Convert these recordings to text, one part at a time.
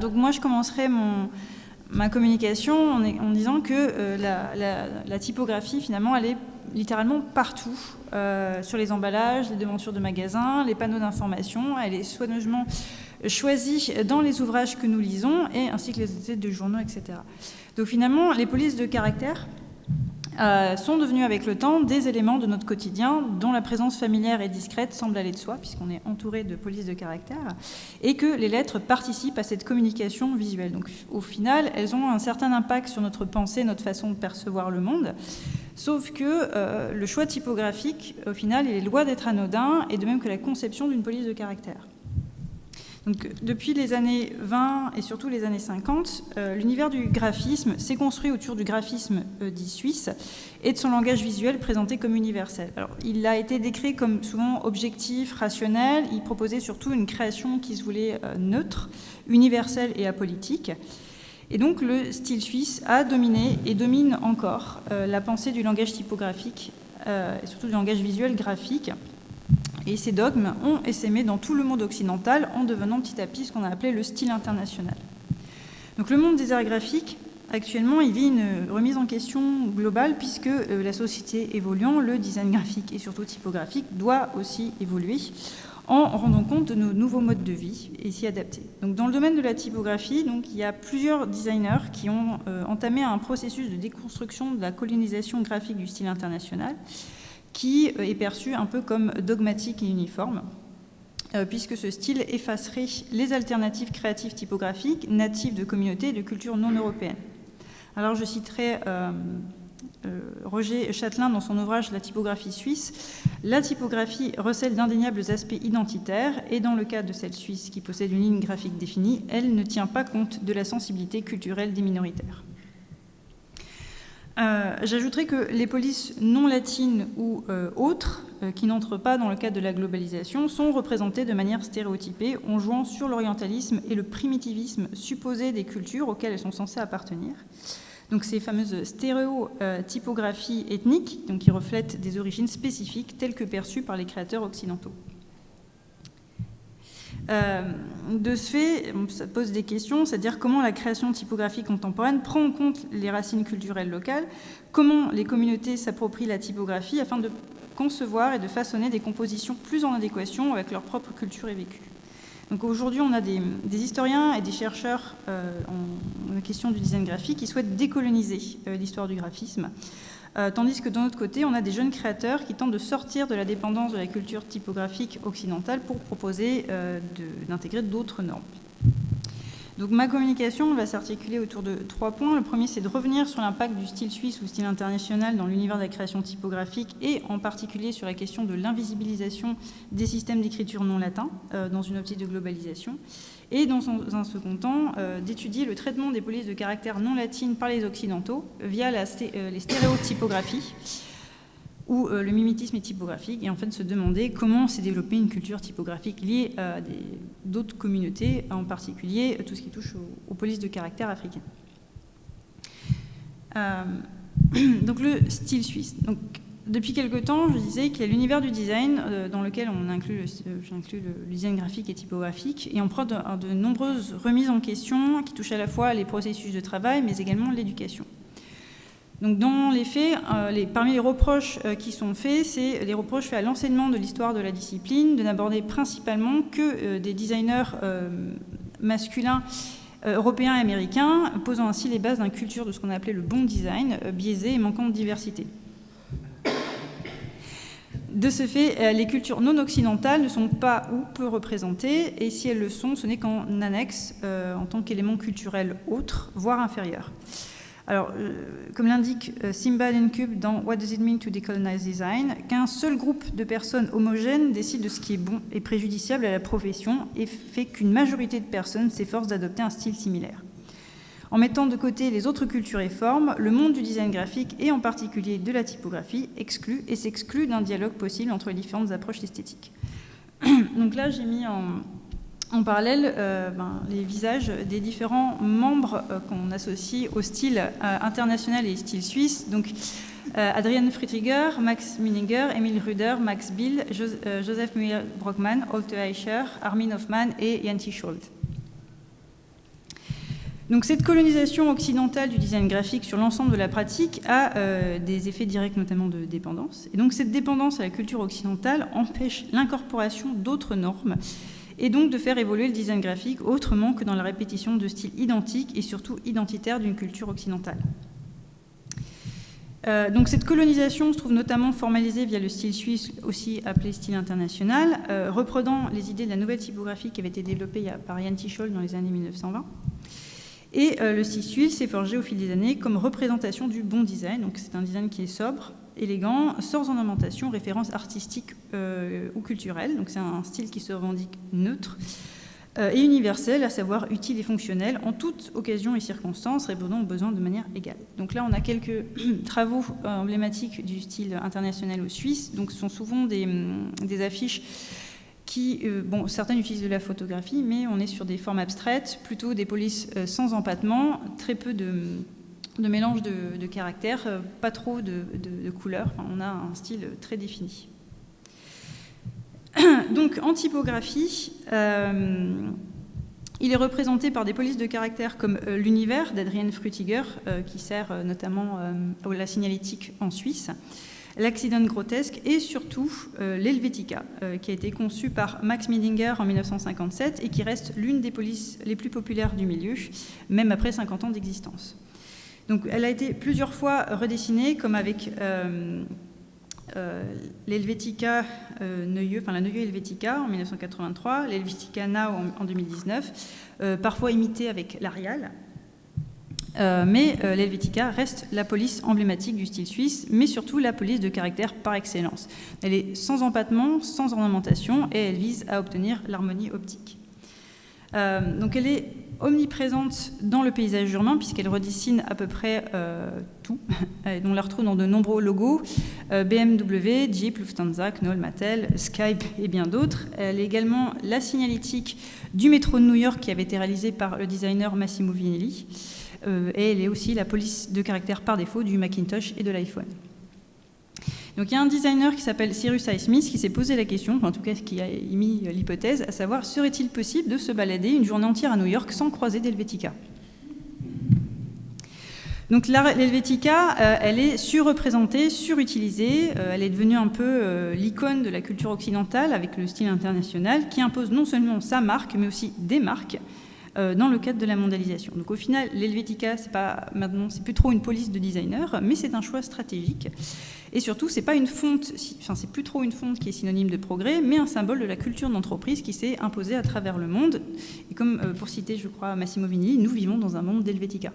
donc moi, je commencerai mon, ma communication en, disant que la, typographie, finalement, elle est littéralement partout, sur les emballages, les devantures de magasins, les panneaux d'information. Elle est soigneusement choisie dans les ouvrages que nous lisons, et ainsi que les études de journaux, etc. Donc finalement, les polices de caractère euh, sont devenues avec le temps des éléments de notre quotidien dont la présence familière et discrète semble aller de soi, puisqu'on est entouré de polices de caractère, et que les lettres participent à cette communication visuelle. Donc au final, elles ont un certain impact sur notre pensée, notre façon de percevoir le monde, sauf que euh, le choix typographique, au final, est loin d'être anodin, et de même que la conception d'une police de caractère depuis les années 20 et surtout les années 50, euh, l'univers du graphisme s'est construit autour du graphisme euh, dit suisse et de son langage visuel présenté comme universel. Alors, il a été décrit comme souvent objectif, rationnel. Il proposait surtout une création qui se voulait euh, neutre, universelle et apolitique. Et donc, le style suisse a dominé et domine encore la pensée du langage typographique et surtout du langage visuel graphique. Et ces dogmes ont essaimé dans tout le monde occidental en devenant petit à petit ce qu'on a appelé le style international. Donc le monde des arts graphiques, actuellement, il vit une remise en question globale puisque euh, la société évoluant, le design graphique et surtout typographique doit aussi évoluer en rendant compte de nos nouveaux modes de vie et s'y adapter. Donc, dans le domaine de la typographie, donc, il y a plusieurs designers qui ont euh, entamé un processus de déconstruction de la colonisation graphique du style international qui euh, est perçu un peu comme dogmatique et uniforme, euh, puisque ce style effacerait les alternatives créatives typographiques natives de communautés et de cultures non européennes. Alors je citerai euh, Roger Châtelain dans son ouvrage La typographie suisse. La typographie recèle d'indéniables aspects identitaires et dans le cas de celle suisse qui possède une ligne graphique définie, elle ne tient pas compte de la sensibilité culturelle des minoritaires. Euh, j'ajouterai que les polices non latines ou euh, autres, euh, qui n'entrent pas dans le cadre de la globalisation, sont représentées de manière stéréotypée en jouant sur l'orientalisme et le primitivisme supposé des cultures auxquelles elles sont censées appartenir. Donc ces fameuses stéréotypographies ethniques, qui reflètent des origines spécifiques telles que perçues par les créateurs occidentaux. Euh, de ce fait, ça pose des questions, c'est-à-dire comment la création typographique contemporaine prend en compte les racines culturelles locales, comment les communautés s'approprient la typographie afin de concevoir et de façonner des compositions plus en adéquation avec leur propre culture et vécu. Donc aujourd'hui, on a des, historiens et des chercheurs euh, en, question du design graphique qui souhaitent décoloniser euh, l'histoire du graphisme euh, tandis que de l'autre côté, on a des jeunes créateurs qui tentent de sortir de la dépendance de la culture typographique occidentale pour proposer euh, d'intégrer d'autres normes. Donc ma communication va s'articuler autour de trois points. Le premier, c'est de revenir sur l'impact du style suisse ou style international dans l'univers de la création typographique et en particulier sur la question de l'invisibilisation des systèmes d'écriture non latins euh, dans une optique de globalisation et dans un second temps, euh, d'étudier le traitement des polices de caractère non latines par les Occidentaux via euh, les stéréotypographies ou euh, le mimétisme typographique, et en fait se demander comment s'est développée une culture typographique liée à d'autres communautés, en particulier tout ce qui touche aux, polices de caractère africaines. donc le style suisse. Depuis quelque temps, je disais qu'il y a l'univers du design euh, dans lequel on inclut, euh, le, design graphique et typographique, et on prend de, nombreuses remises en question qui touchent à la fois les processus de travail, mais également l'éducation. Donc dans les faits, euh, parmi les reproches qui sont faits, c'est les reproches faits à l'enseignement de l'histoire de la discipline, de n'aborder principalement que des designers masculins européens et américains, posant ainsi les bases d'une culture de ce qu'on a appelé le bon design, biaisé et manquant de diversité. De ce fait, euh, les cultures non occidentales ne sont pas ou peu représentées, et si elles le sont, ce n'est qu'en annexe, euh, en tant qu'élément culturel autre, voire inférieur. Alors, euh, comme l'indique Simba Cube dans What Does It Mean to Decolonize Design, qu'un seul groupe de personnes homogènes décide de ce qui est bon et préjudiciable à la profession et fait qu'une majorité de personnes s'efforcent d'adopter un style similaire. En mettant de côté les autres cultures et formes, le monde du design graphique et en particulier de la typographie exclut et s'exclut d'un dialogue possible entre les différentes approches esthétiques. Donc là, j'ai mis en, parallèle euh, ben, les visages des différents membres euh, qu'on associe au style euh, international et style suisse. Donc, Adrian Friedriger, Max Mininger, Emil Ruder, Max Bill, Joseph Muir Brockmann, Holte Eicher, Armin Hoffmann et Yanti Scholz. Donc cette colonisation occidentale du design graphique sur l'ensemble de la pratique a des effets directs notamment de dépendance. Et donc cette dépendance à la culture occidentale empêche l'incorporation d'autres normes et donc de faire évoluer le design graphique autrement que dans la répétition de styles identiques et surtout identitaires d'une culture occidentale. Euh, donc cette colonisation se trouve notamment formalisée via le style suisse, aussi appelé style international, euh, reprenant les idées de la nouvelle typographie qui avait été développée par Jan Tischol dans les années 1920. Et euh, le style suisse s'est forgé au fil des années comme représentation du bon design. Donc c'est un design qui est sobre, élégant, sans ornementation, référence artistique euh, ou culturelle. Donc c'est un style qui se revendique neutre euh, et universel, à savoir utile et fonctionnel en toute occasion et circonstance, répondant aux besoins de manière égale. Donc là, on a quelques travaux euh, emblématiques du style international ou suisse. Donc ce sont souvent des, hum, affiches qui, bon, certaines utilisent de la photographie, mais on est sur des formes abstraites, plutôt des polices sans empattement, très peu de de mélange de, caractères, euh, pas trop de, couleurs. on a un style très défini. Donc en typographie, euh, il est représenté par des polices de caractères comme euh, l'univers d'Adrien Frutiger, qui sert notamment à la signalétique en Suisse, l'accident grotesque et surtout l'Helvetica, qui a été conçu par Max Midinger en 1957 et qui reste l'une des polices les plus populaires du milieu, même après 50 ans d'existence. Donc elle a été plusieurs fois redessinée, comme avec euh, euh, l'Helvetica euh, enfin la Neuilly Helvetica en 1983, l'Helvetica Now en, 2019, parfois imitée avec l'Arial. mais l'Helvetica reste la police emblématique du style suisse, mais surtout la police de caractère par excellence. Elle est sans empattement, sans ornementation, et elle vise à obtenir l'harmonie optique. Donc elle est omniprésente dans le paysage urbain puisqu'elle redessine à peu près euh, tout, et on la retrouve dans de nombreux logos, euh, BMW, Jeep, Lufthansa, Knoll, Mattel, Skype et bien d'autres. Elle est également la signalétique du métro de New York qui avait été réalisée par le designer Massimo Vinelli, euh, et elle est aussi la police de caractère par défaut du Macintosh et de l'iPhone. Donc il y a un designer qui s'appelle Cyrus I. Smith qui s'est posé la question, en tout cas qui a émis l'hypothèse, à savoir serait-il possible de se balader une journée entière à New York sans croiser d'Helvetica? Donc l'Helvetica, euh, elle est surreprésentée, surutilisée, euh, elle est devenue un peu euh, l'icône de la culture occidentale avec le style international qui impose non seulement sa marque mais aussi des marques dans le cadre de la mondialisation. Donc au final, l'Helvetica, c'est pas maintenant, c'est plus trop une police de designer, mais c'est un choix stratégique. Et surtout, c'est pas une fonte, enfin c'est plus trop une fonte qui est synonyme de progrès, mais un symbole de la culture d'entreprise qui s'est imposée à travers le monde. Et comme euh, pour citer, je crois, Massimo Vini, nous vivons dans un monde d'Helvetica.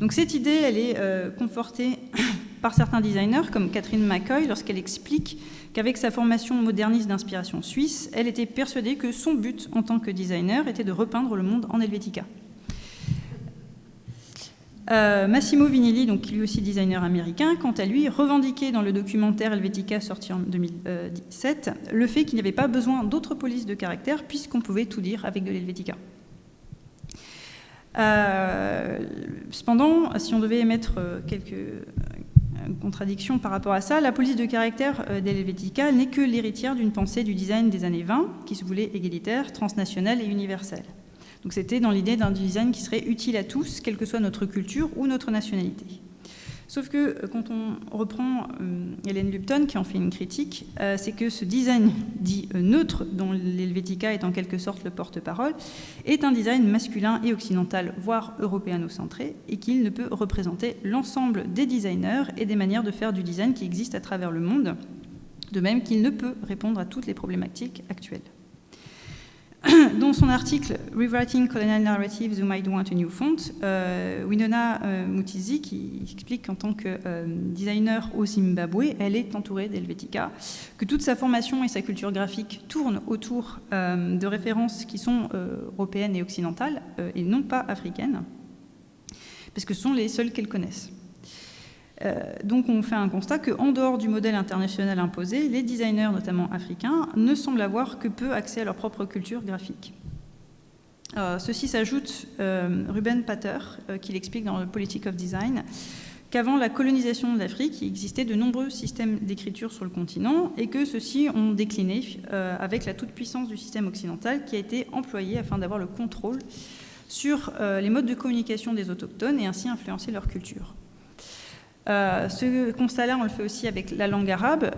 Donc cette idée, elle est euh, confortée par certains designers, comme Catherine McCoy, lorsqu'elle explique qu'avec sa formation moderniste d'inspiration suisse, elle était persuadée que son but en tant que designer était de repeindre le monde en Helvetica. Euh, Massimo Vinelli, donc lui aussi designer américain, quant à lui, revendiquait dans le documentaire Helvetica sorti en 2017 le fait qu'il n'y avait pas besoin d'autres polices de caractère puisqu'on pouvait tout dire avec de l'Helvetica. Euh, cependant, si on devait émettre euh, quelques contradictions par rapport à ça, la police de caractère d'Helvetica n'est que l'héritière d'une pensée du design des années 20 qui se voulait égalitaire, transnationale et universelle. Donc c'était dans l'idée d'un design qui serait utile à tous, quelle que soit notre culture ou notre nationalité. Sauf que euh, quand on reprend euh, Hélène Lupton, qui en fait une critique, euh, c'est que ce design dit neutre, dont l'Helvetica est en quelque sorte le porte-parole, est un design masculin et occidental, voire européano-centré, et qu'il ne peut représenter l'ensemble des designers et des manières de faire du design qui existent à travers le monde, de même qu'il ne peut répondre à toutes les problématiques actuelles. Dans son article Rewriting Colonial Narratives Who Might Want a New Font, euh, Winona euh, Mutizi, qui explique qu'en tant que euh, designer au Zimbabwe, elle est entourée d'Helvetica, que toute sa formation et sa culture graphique tournent autour de références qui sont européennes et occidentales, et non pas africaines, parce que ce sont les seules qu'elle connaisse. Euh, donc on fait un constat qu'en dehors du modèle international imposé, les designers, notamment africains, ne semblent avoir que peu accès à leur propre culture graphique. Euh, ceci s'ajoute euh, Ruben Pater, qui l'explique dans le Politic of Design, qu'avant la colonisation de l'Afrique, il existait de nombreux systèmes d'écriture sur le continent et que ceux-ci ont décliné avec la toute-puissance du système occidental qui a été employé afin d'avoir le contrôle sur les modes de communication des autochtones et ainsi influencer leur culture. Ce constat-là, on le fait aussi avec la langue arabe,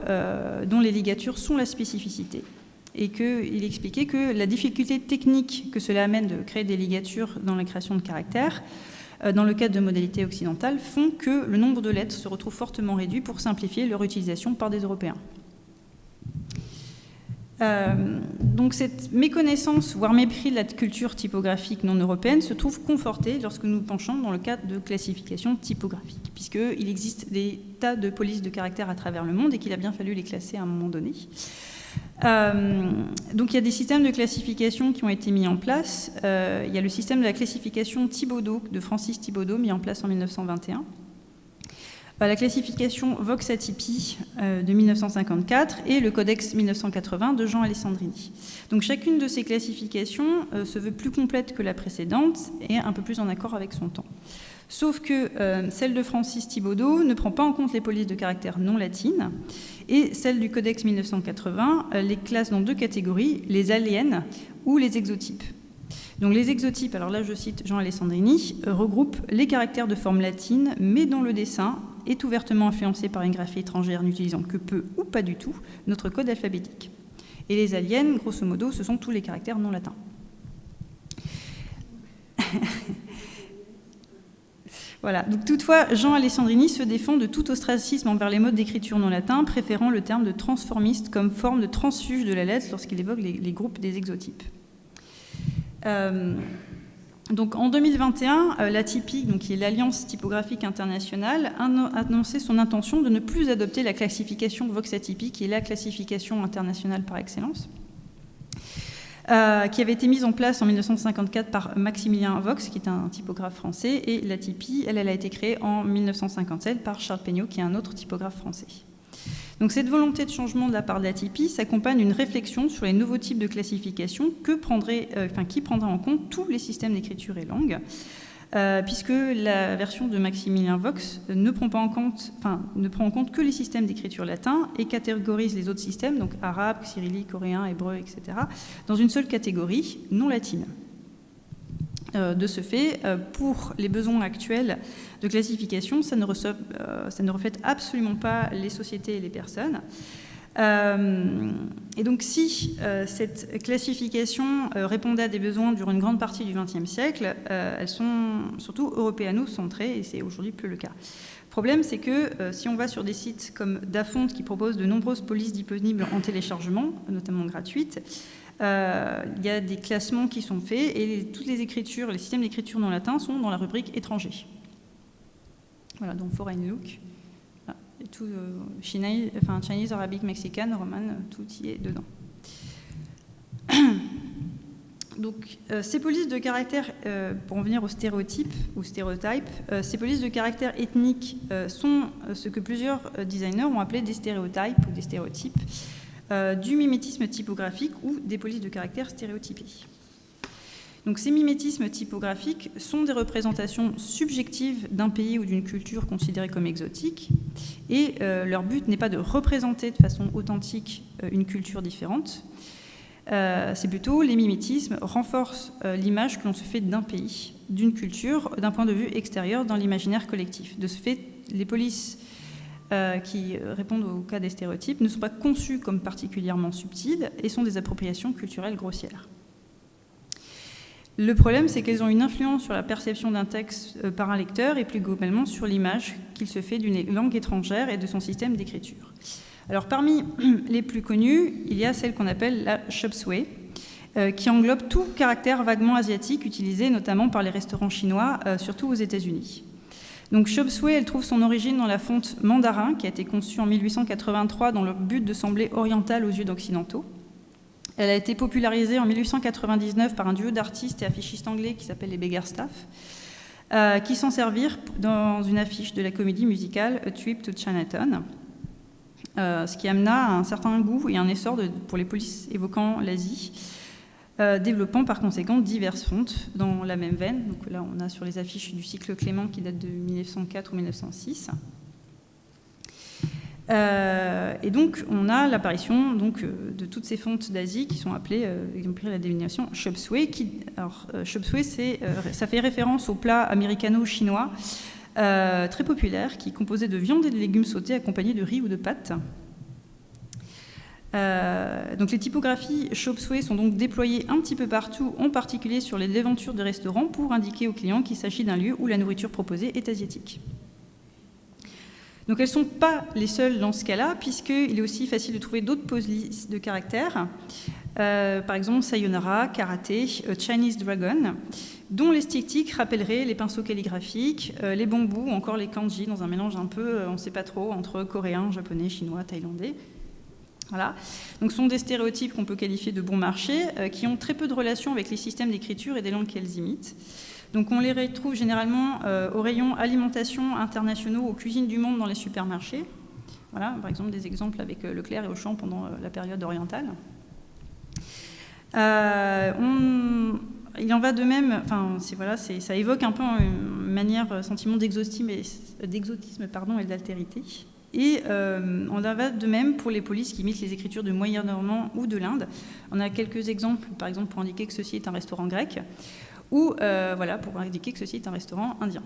dont les ligatures sont la spécificité et qu'il expliquait que la difficulté technique que cela amène de créer des ligatures dans la création de caractères, euh, dans le cadre de modalités occidentales, font que le nombre de lettres se retrouve fortement réduit pour simplifier leur utilisation par des Européens. Euh, donc cette méconnaissance, voire mépris de la culture typographique non européenne se trouve confortée lorsque nous penchons dans le cadre de classification typographique, puisqu'il existe des tas de polices de caractères à travers le monde et qu'il a bien fallu les classer à un moment donné. Euh, donc il y a des systèmes de classification qui ont été mis en place. Euh, il y a le système de la classification Thibaudot de Francis Thibaudot mis en place en 1921. Euh, la classification Vox Atypi de 1954 et le Codex 1980 de Jean Alessandrini. Donc chacune de ces classifications se veut plus complète que la précédente et un peu plus en accord avec son temps. Sauf que euh, celle de Francis Thibaudot ne prend pas en compte les polices de caractère non latines, et celle du Codex 1980 euh, les classe dans deux catégories, les aliens ou les exotypes. Donc les exotypes, alors là je cite Jean Alessandrini, euh, regroupent les caractères de forme latine, mais dont le dessin est ouvertement influencé par une graphie étrangère n'utilisant que peu ou pas du tout notre code alphabétique. Et les aliens, grosso modo, ce sont tous les caractères non latins. Voilà. Donc, toutefois, Jean Alessandrini se défend de tout ostracisme envers les modes d'écriture non latins, préférant le terme de transformiste comme forme de transfuge de la lettre lorsqu'il évoque les, groupes des exotypes. Euh, donc, en 2021, euh, la TIPI, donc, qui est l'Alliance typographique internationale, a annoncé son intention de ne plus adopter la classification Vox-Atypi, qui est la classification internationale par excellence. Euh, qui avait été mise en place en 1954 par Maximilien Vox, qui est un typographe français, et la TIPI, elle, elle a été créée en 1957 par Charles Peignot, qui est un autre typographe français. Donc cette volonté de changement de la part de la TIPI s'accompagne d'une réflexion sur les nouveaux types de classification euh, qui prendra en compte tous les systèmes d'écriture et langue, euh, puisque la version de Maximilien Vox ne prend, en compte, ne prend en compte que les systèmes d'écriture latin et catégorise les autres systèmes, donc arabe, cyrillique, coréen, hébreu, etc., dans une seule catégorie, non latine. Euh, de ce fait, euh, pour les besoins actuels de classification, ça ne, ça ne reflète absolument pas les sociétés et les personnes. Euh, et donc si euh, cette classification euh, répondait à des besoins durant une grande partie du XXe siècle, elles sont surtout européano-centrées et c'est aujourd'hui plus le cas. Le problème, c'est que si on va sur des sites comme Dafont qui proposent de nombreuses polices disponibles en téléchargement, notamment gratuites, il y a des classements qui sont faits et toutes les écritures, les systèmes d'écriture non latin sont dans la rubrique étranger. Voilà, donc Foreign Look tout euh, Chinese, enfin, Chinese, arabique, mexicaine, roman, tout y est dedans. Donc, euh, ces polices de caractère, euh, pour en venir aux stéréotypes ou stéréotypes, ces polices de caractère ethnique sont ce que plusieurs designers ont appelé des stéréotypes ou des stéréotypes, du mimétisme typographique ou des polices de caractère stéréotypées. Donc ces mimétismes typographiques sont des représentations subjectives d'un pays ou d'une culture considérée comme exotique, et euh, leur but n'est pas de représenter de façon authentique euh, une culture différente, euh, c'est plutôt les mimétismes renforcent l'image que l'on se fait d'un pays, d'une culture, d'un point de vue extérieur dans l'imaginaire collectif. De ce fait, les polices qui répondent au cas des stéréotypes ne sont pas conçues comme particulièrement subtiles et sont des appropriations culturelles grossières. Le problème, c'est qu'elles ont une influence sur la perception d'un texte euh, par un lecteur et plus globalement sur l'image qu'il se fait d'une langue étrangère et de son système d'écriture. Alors parmi les plus connues, il y a celle qu'on appelle la Shopsway, euh, qui englobe tout caractère vaguement asiatique utilisé notamment par les restaurants chinois, euh, surtout aux États-Unis. Donc Shopsway, elle trouve son origine dans la fonte mandarin, qui a été conçue en 1883 dans le but de sembler orientale aux yeux d'occidentaux. Elle a été popularisée en 1899 par un duo d'artistes et affichistes anglais qui s'appelle les Beggarstaff, euh, qui s'en servirent dans une affiche de la comédie musicale A Trip to Chinatown, euh, ce qui amena un certain goût et un essor pour les polices évoquant l'Asie, euh, développant par conséquent diverses fontes dans la même veine. Donc là, on a sur les affiches du cycle Clément qui date de 1904 ou 1906. et donc, on a l'apparition donc de toutes ces fontes d'Asie qui sont appelées, pris la dénomination suey. Qui, alors, chop suey, ça fait référence au plat américano-chinois très populaire qui est composé de viande et de légumes sautés accompagnés de riz ou de pâtes. Euh, donc les typographies Chop Suey sont donc déployées un petit peu partout, en particulier sur les devantures de restaurants, pour indiquer aux clients qu'il s'agit d'un lieu où la nourriture proposée est asiatique. Donc elles ne sont pas les seules dans ce cas-là, puisqu'il est aussi facile de trouver d'autres polices de caractères. Euh, par exemple, Sayonara, Karaté, euh, Chinese Dragon, dont les styctiques rappelleraient les pinceaux calligraphiques, les bambous ou encore les kanji, dans un mélange un peu, on ne sait pas trop, entre coréen, japonais, chinois, thaïlandais. Donc, ce sont des stéréotypes qu'on peut qualifier de bon marché, euh, qui ont très peu de relation avec les systèmes d'écriture et des langues qu'elles imitent. Donc, on les retrouve généralement euh, au rayon alimentation internationaux, aux cuisines du monde dans les supermarchés. Voilà, par exemple, des exemples avec euh, Leclerc et Auchan pendant la période orientale. On, il en va de même, enfin, ça évoque un peu une manière, sentiment d'exotisme et d'altérité. Et euh, on en va de même pour les polices qui imitent les écritures de Moyen-Normand ou de l'Inde. On a quelques exemples, par exemple, pour indiquer que ceci est un restaurant grec, ou euh, voilà, pour indiquer que ceci est un restaurant indien.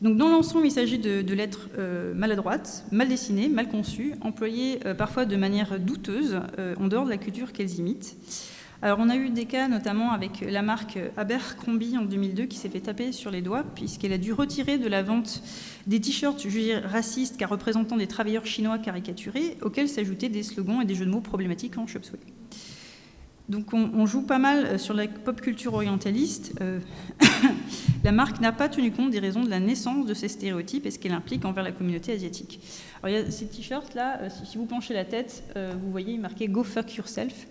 Donc dans l'ensemble, il s'agit de, lettres euh, maladroites, mal dessinées, mal conçues, employées parfois de manière douteuse, en dehors de la culture qu'elles imitent. Alors on a eu des cas notamment avec la marque Abercrombie en 2002 qui s'est fait taper sur les doigts puisqu'elle a dû retirer de la vente des t-shirts jugés racistes car représentant des travailleurs chinois caricaturés auxquels s'ajoutaient des slogans et des jeux de mots problématiques en chop Donc on, joue pas mal euh, sur la pop culture orientaliste. Euh, la marque n'a pas tenu compte des raisons de la naissance de ces stéréotypes et ce qu'elle implique envers la communauté asiatique. Alors il y a ces t-shirts là, euh, si, vous penchez la tête, vous voyez marqué Go fuck yourself.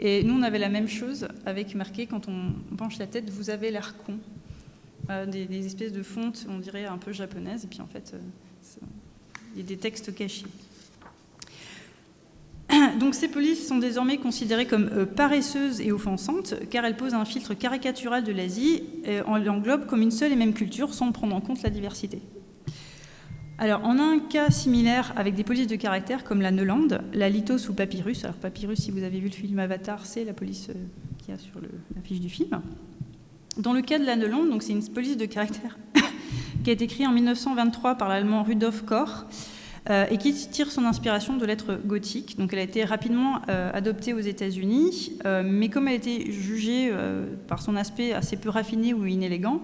Et nous, on avait la même chose avec marqué, quand on penche la tête, vous avez l'air con. Euh, des, espèces de fontes, on dirait un peu japonaises, et puis en fait, euh, il y a des textes cachés. Donc ces polices sont désormais considérées comme euh, paresseuses et offensantes, car elles posent un filtre caricatural de l'Asie et on l'englobe comme une seule et même culture sans prendre en compte la diversité. Alors, on a un cas similaire avec des polices de caractère comme la Neuland, la Lithos ou Papyrus. Alors, Papyrus, si vous avez vu le film Avatar, c'est la police euh, qui a sur l'affiche du film. Dans le cas de la Neuland, donc c'est une police de caractère qui a été créée en 1923 par l'allemand Rudolf Koch euh, et qui tire son inspiration de lettres gothiques. Donc, elle a été rapidement euh, adoptée aux États-Unis, mais comme elle a été jugée par son aspect assez peu raffiné ou inélégant,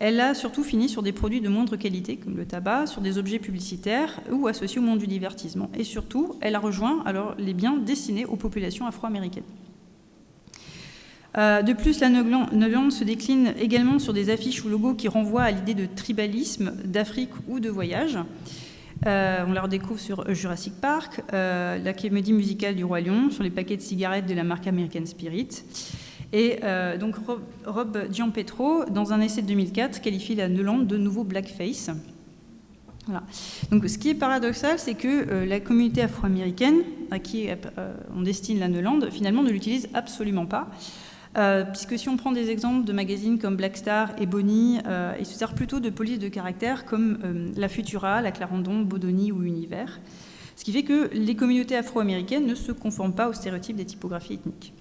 elle a surtout fini sur des produits de moindre qualité, comme le tabac, sur des objets publicitaires ou associés au monde du divertissement. Et surtout, elle a rejoint alors les biens destinés aux populations afro-américaines. Euh, de plus, la Neuland se décline également sur des affiches ou logos qui renvoient à l'idée de tribalisme, d'Afrique ou de voyage. Euh, on la redécouvre sur Jurassic Park, euh, la comédie musicale du Roi Lion, sur les paquets de cigarettes de la marque American Spirit. Et euh, donc Rob, Giampetro, dans un essai de 2004, qualifie la Neuland de nouveau blackface. Donc, ce qui est paradoxal, c'est que euh, la communauté afro-américaine, à qui euh, on destine la Neuland, finalement ne l'utilise absolument pas. puisque si on prend des exemples de magazines comme Black Star et Bonnie, ils se servent plutôt de polices de caractère comme La Futura, La Clarendon, Bodoni ou Univers. Ce qui fait que les communautés afro-américaines ne se conforment pas aux stéréotypes des typographies ethniques.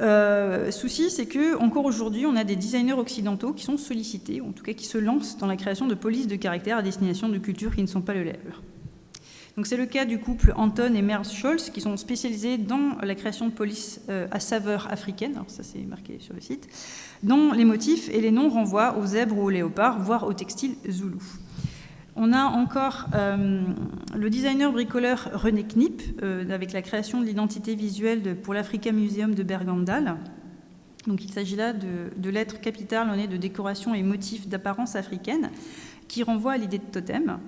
Euh, souci, c'est que encore aujourd'hui, on a des designers occidentaux qui sont sollicités, en tout cas qui se lancent dans la création de polices de caractère à destination de cultures qui ne sont pas le leur. C'est le cas du couple Anton et Merz Scholz qui sont spécialisés dans la création de polices euh, à saveur africaine, ça c'est marqué sur le site, dont les motifs et les noms renvoient aux zèbres ou aux léopards, voire au textile zoulou. On a encore euh, le designer bricoleur René Knipp, euh, avec la création de l'identité visuelle pour l'Africa Museum de Bergendal. Donc, il s'agit là de, lettres capitales ornées de décorations et motifs d'apparence africaine qui renvoient à l'idée de totem.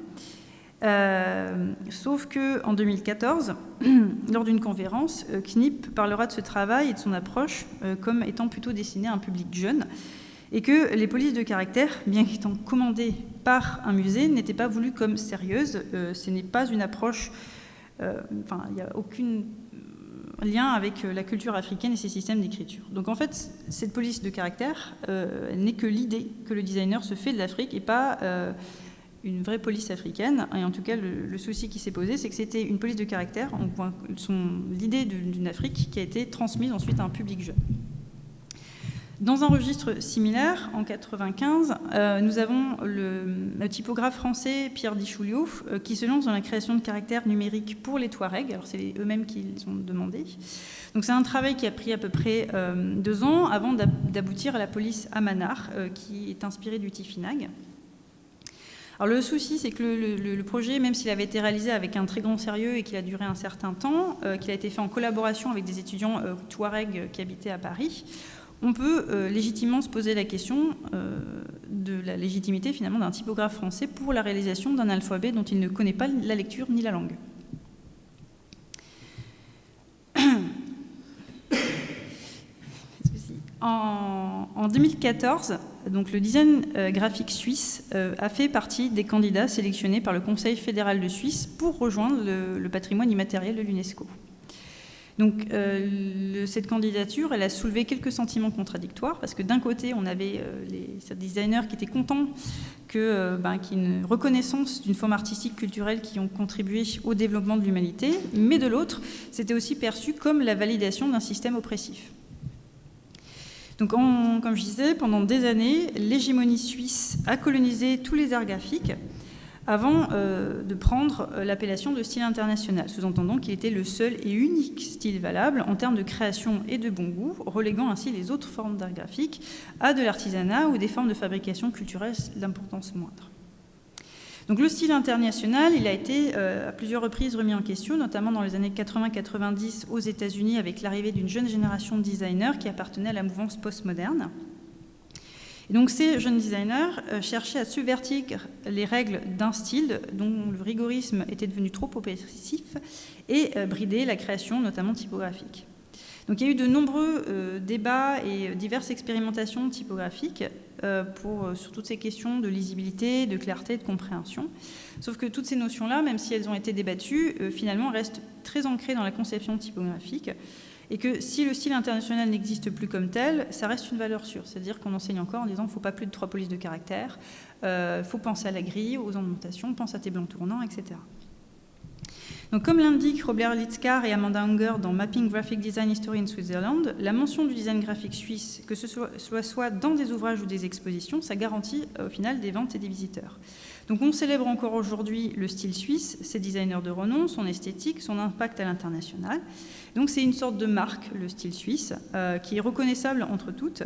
Euh, sauf que en 2014, lors d'une conférence, Knipp parlera de ce travail et de son approche comme étant plutôt destiné à un public jeune et que les polices de caractère, bien qu'étant commandées par un musée, n'étaient pas voulues comme sérieuses. Euh, ce n'est pas une approche, euh, enfin, il n'y a aucun lien avec la culture africaine et ses systèmes d'écriture. Donc en fait, cette police de caractère euh, n'est que l'idée que le designer se fait de l'Afrique et pas une vraie police africaine. Et en tout cas, le, souci qui s'est posé, c'est que c'était une police de caractère, l'idée d'une Afrique qui a été transmise ensuite à un public jeune. Dans un registre similaire, en 1995, euh, nous avons le, typographe français Pierre Dichouliou euh, qui se lance dans la création de caractères numériques pour les Touaregs. Alors c'est eux-mêmes qui les ont demandé. Donc c'est un travail qui a pris à peu près euh, deux ans avant d'aboutir à la police Amanar, qui est inspirée du Tifinag. Alors le souci, c'est que le, projet, même s'il avait été réalisé avec un très grand sérieux et qu'il a duré un certain temps, qu'il a été fait en collaboration avec des étudiants Touaregs qui habitaient à Paris, on peut euh, légitimement se poser la question euh, de la légitimité finalement d'un typographe français pour la réalisation d'un alphabet dont il ne connaît pas la lecture ni la langue. En, 2014, donc le design euh, graphique suisse a fait partie des candidats sélectionnés par le Conseil fédéral de Suisse pour rejoindre le patrimoine immatériel de l'UNESCO. Donc euh, cette candidature, elle a soulevé quelques sentiments contradictoires parce que d'un côté, on avait euh, les designers qui étaient contents euh, ben, qu'il une reconnaissance d'une forme artistique culturelle qui ont contribué au développement de l'humanité, mais de l'autre, c'était aussi perçu comme la validation d'un système oppressif. Donc, comme je disais, pendant des années, l'hégémonie suisse a colonisé tous les arts graphiques avant euh, de prendre euh, l'appellation de style international, sous-entendant qu'il était le seul et unique style valable en termes de création et de bon goût, reléguant ainsi les autres formes d'art graphique à de l'artisanat ou des formes de fabrication culturelle d'importance moindre. Donc le style international, il a été euh, à plusieurs reprises remis en question, notamment dans les années 80-90 aux États-Unis avec l'arrivée d'une jeune génération de designers qui appartenait à la mouvance postmoderne donc ces jeunes designers euh, cherchaient à subvertir les règles d'un style dont le rigorisme était devenu trop oppressif et euh, brider la création, notamment typographique. Donc il y a eu de nombreux euh, débats et diverses expérimentations typographiques pour, sur toutes ces questions de lisibilité, de clarté, de compréhension. Sauf que toutes ces notions-là, même si elles ont été débattues, finalement restent très ancrées dans la conception typographique et que si le style international n'existe plus comme tel, ça reste une valeur sûre. C'est-à-dire qu'on enseigne encore en disant qu'il ne faut pas plus de trois polices de caractère, il euh, faut penser à la grille, aux indentations, pense à tes blancs tournants, etc. Donc, comme l'indiquent Robert Litzkar et Amanda Unger dans Mapping Graphic Design History in Switzerland, la mention du design graphique suisse, que ce soit, soit dans des ouvrages ou des expositions, ça garantit euh, au final des ventes et des visiteurs. Donc on célèbre encore aujourd'hui le style suisse, ses designers de renom, son esthétique, son impact à l'international. Donc c'est une sorte de marque, le style suisse, euh, qui est reconnaissable entre toutes,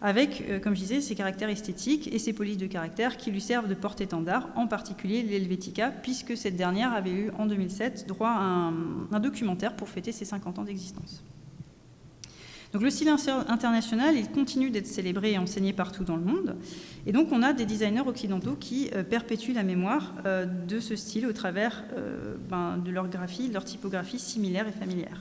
avec, euh, comme je disais, ses caractères esthétiques et ses polices de caractères qui lui servent de porte-étendard, en particulier l'Helvetica, puisque cette dernière avait eu en 2007 droit à un documentaire pour fêter ses 50 ans d'existence. Donc le style international, il continue d'être célébré et enseigné partout dans le monde. Et donc on a des designers occidentaux qui euh, perpétuent la mémoire de ce style au travers ben, de leur graphie, de leur typographie similaire et familière.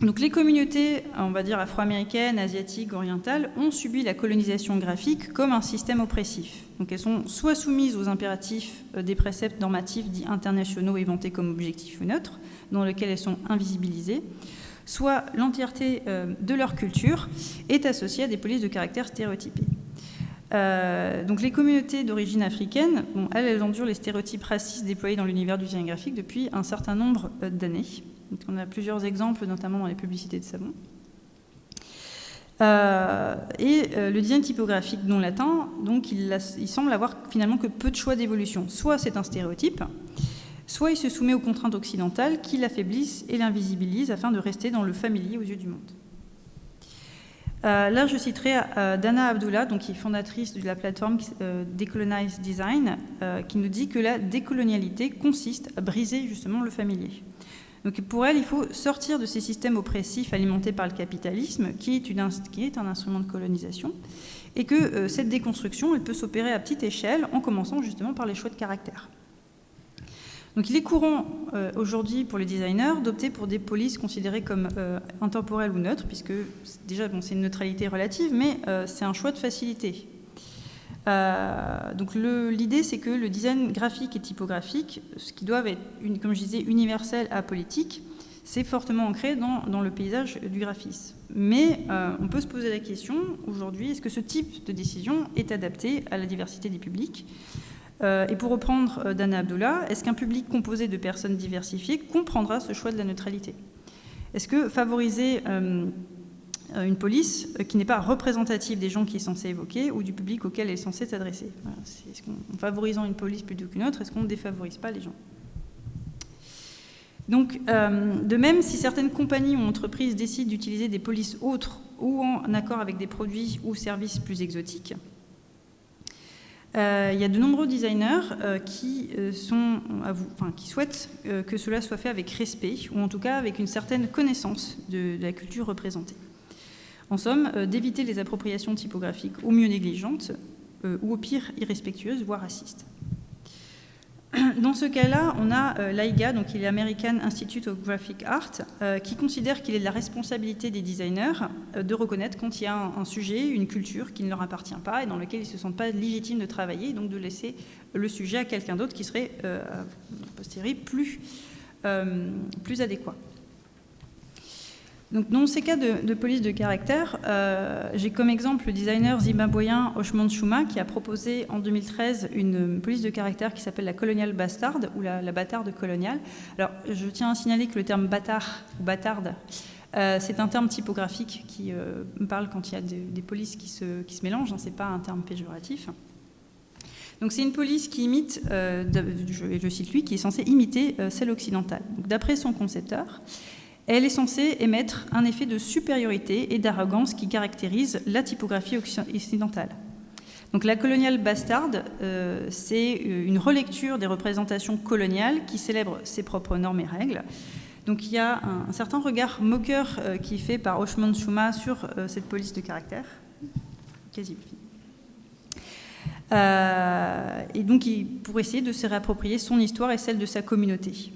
Les communautés, on va dire afro-américaines, asiatiques, orientales, ont subi la colonisation graphique comme un système oppressif. Elles sont soit soumises aux impératifs euh, des préceptes normatifs dits internationaux éventés comme objectifs neutres, dans lesquels elles sont invisibilisées, soit l'entièreté euh, de leur culture est associée à des polices de caractère stéréotypés. Euh, donc les communautés d'origine africaine, elles, elles endurent les stéréotypes racistes déployés dans l'univers du design graphique depuis un certain nombre d'années. On a plusieurs exemples, notamment dans les publicités de savon. Euh, et le design typographique non latin, donc il, semble avoir finalement que peu de choix d'évolution. Soit c'est un stéréotype, soit il se soumet aux contraintes occidentales qui l'affaiblissent et l'invisibilisent afin de rester dans le familier aux yeux du monde. Euh, là, je citerai euh, Dana Abdullah, qui est fondatrice de la plateforme euh, Decolonize Design, qui nous dit que la décolonialité consiste à briser justement le familier. Donc, pour elle, il faut sortir de ces systèmes oppressifs alimentés par le capitalisme, qui est, un instrument de colonisation, et que cette déconstruction, peut s'opérer à petite échelle, en commençant justement par les choix de caractère. Donc il est courant euh, aujourd'hui pour les designers d'opter pour des polices considérées comme euh, intemporelles ou neutres, puisque déjà c'est une neutralité relative, mais euh, c'est un choix de facilité. Donc l'idée c'est que le design graphique et typographique, ce qui doivent être, comme je disais, universel à politique, c'est fortement ancré dans, le paysage du graphisme. Mais euh, on peut se poser la question aujourd'hui, est-ce que ce type de décision est adapté à la diversité des publics? Euh, Et pour reprendre euh, Dana Abdullah, est-ce qu'un public composé de personnes diversifiées comprendra ce choix de la neutralité? Est-ce que favoriser une police qui n'est pas représentative des gens qui est censé évoquer ou du public auquel elle est censée s'adresser qu'en favorisant une police plutôt qu'une autre, est-ce qu'on ne défavorise pas les gens? Donc, euh, de même, si certaines compagnies ou entreprises décident d'utiliser des polices autres ou en accord avec des produits ou services plus exotiques, euh, il y a de nombreux designers euh, qui, souhaitent que cela soit fait avec respect ou en tout cas avec une certaine connaissance de la culture représentée. En somme, d'éviter les appropriations typographiques au mieux négligentes ou au pire irrespectueuses, voire racistes. Dans ce cas-là, on a euh, l'AIGA, donc il est American Institute of Graphic Art, euh, qui considère qu'il est de la responsabilité des designers euh, de reconnaître quand il y a un, sujet, une culture qui ne leur appartient pas et dans lequel ils ne se sentent pas légitimes de travailler, donc de laisser le sujet à quelqu'un d'autre qui serait, a posteriori, plus adéquat. Donc, dans ces cas de, police de caractère, euh, j'ai comme exemple le designer zimbabwéen Oshman Shuma qui a proposé en 2013 une police de caractère qui s'appelle la colonial bastard ou la, bâtarde coloniale. Alors, je tiens à signaler que le terme bâtard ou bâtarde, euh, c'est un terme typographique qui euh, parle quand il y a des, polices qui se, qui se mélangent, hein, ce n'est pas un terme péjoratif. Donc c'est une police qui imite, je, je, cite lui, qui est censée imiter celle occidentale. D'après son concepteur, elle est censée émettre un effet de supériorité et d'arrogance qui caractérise la typographie occidentale. Donc la coloniale bastarde, euh, c'est euh, une relecture des représentations coloniales qui célèbrent ses propres normes et règles. Donc il y a un, certain regard moqueur euh, qui est fait par Oshman Shuma sur cette police de caractère. Quasi et donc pour essayer de se réapproprier son histoire et celle de sa communauté.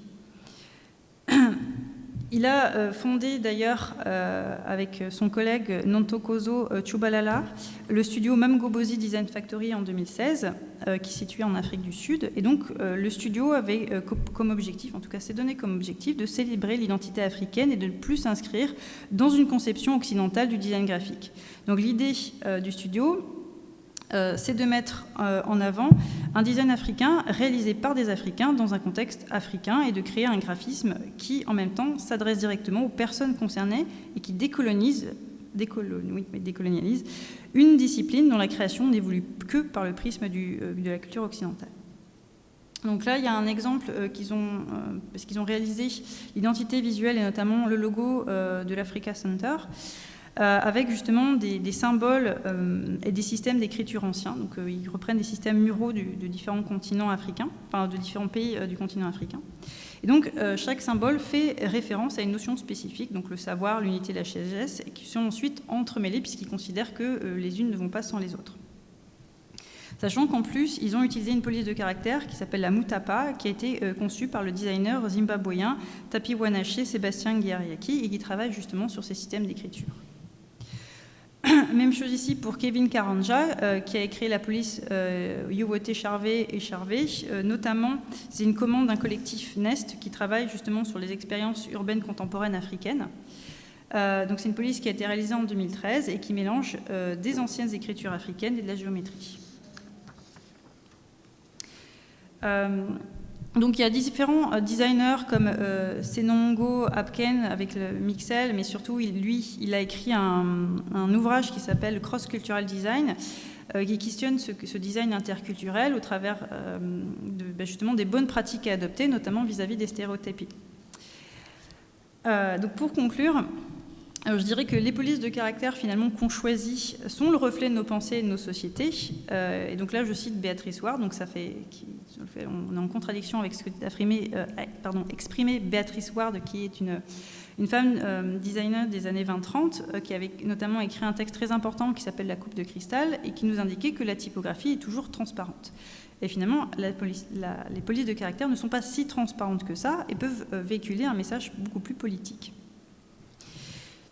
Il a euh, fondé d'ailleurs euh, avec son collègue Nantokozo euh, Chubalala le studio Mamgobozi Design Factory en 2016, qui est situé en Afrique du Sud. Et donc le studio avait comme objectif, en tout cas s'est donné comme objectif, de célébrer l'identité africaine et de ne plus s'inscrire dans une conception occidentale du design graphique. Donc l'idée du studio, c'est de mettre euh, en avant un design africain réalisé par des Africains dans un contexte africain et de créer un graphisme qui, en même temps, s'adresse directement aux personnes concernées et qui décolonise, décolonialise une discipline dont la création n'évolue que par le prisme euh, de la culture occidentale. Donc là, il y a un exemple qu'ils ont, parce qu'ils ont réalisé l'identité visuelle et notamment le logo de l'Africa Center. Euh, avec justement des, symboles euh, et des systèmes d'écriture anciens. Donc euh, ils reprennent des systèmes muraux de différents continents africains, enfin de différents pays du continent africain. Et donc chaque symbole fait référence à une notion spécifique, donc le savoir, l'unité, la sagesse, qui sont ensuite entremêlés puisqu'ils considèrent que les unes ne vont pas sans les autres. Sachant qu'en plus, ils ont utilisé une police de caractère qui s'appelle la Mutapa, qui a été conçue par le designer zimbabwéen Tapi Wanache Sébastien Guiariaki et qui travaille justement sur ces systèmes d'écriture. Même chose ici pour Kevin Karanja, euh, qui a écrit la police euh, Charvet et Charvet. Euh, notamment, c'est une commande d'un collectif Nest qui travaille justement sur les expériences urbaines contemporaines africaines. Euh, donc c'est une police qui a été réalisée en 2013 et qui mélange des anciennes écritures africaines et de la géométrie. Donc il y a différents euh, designers comme euh, Senongo Apken avec le Mixel, mais surtout lui, il a écrit un, ouvrage qui s'appelle Cross Cultural Design, euh, qui questionne ce, design interculturel au travers ben, justement des bonnes pratiques à adopter, notamment vis-à-vis des stéréotypes. donc pour conclure, je dirais que les polices de caractère finalement qu'on choisit sont le reflet de nos pensées et de nos sociétés. et donc là, je cite Béatrice Ward, donc ça fait, on est en contradiction avec ce que a exprimé, euh, exprimé Béatrice Ward, qui est une, une femme euh, designer des années 20-30, euh, qui avait notamment écrit un texte très important qui s'appelle La coupe de cristal, et qui nous indiquait que la typographie est toujours transparente. Et finalement, les polices de caractère ne sont pas si transparentes que ça, et peuvent véhiculer un message beaucoup plus politique.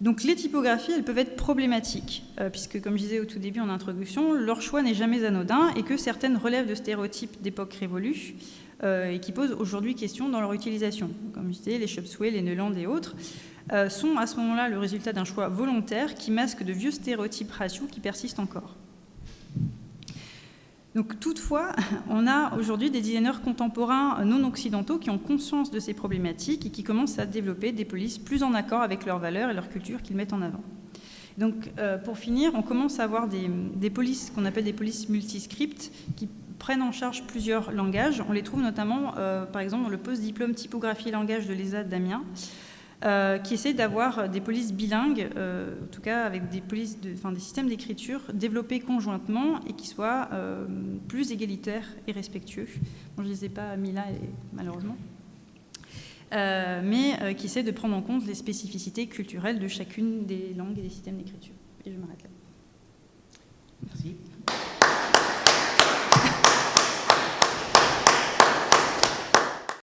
Donc les typographies, elles peuvent être problématiques, euh, puisque comme je disais au tout début en introduction, leur choix n'est jamais anodin et que certaines relèvent de stéréotypes d'époque révolue, et qui posent aujourd'hui question dans leur utilisation. Comme je disais, les Shopsway, les Neuland et autres sont à ce moment-là le résultat d'un choix volontaire qui masque de vieux stéréotypes raciaux qui persistent encore. Donc, toutefois, on a aujourd'hui des designers contemporains non occidentaux qui ont conscience de ces problématiques et qui commencent à développer des polices plus en accord avec leurs valeurs et leur culture qu'ils mettent en avant. Donc, euh, pour finir, on commence à avoir des, polices qu'on appelle des polices multiscripts qui prennent en charge plusieurs langages. On les trouve notamment, euh, par exemple, dans le post-diplôme typographie et langage de l'ESA d'Amiens, euh, qui essaie d'avoir des polices bilingues, euh, en tout cas avec des, polices de, des systèmes d'écriture développés conjointement et qui soient euh, plus égalitaires et respectueux. je ne les ai pas mis là, malheureusement. mais qui essaie de prendre en compte les spécificités culturelles de chacune des langues et des systèmes d'écriture. Et je m'arrête là. Merci.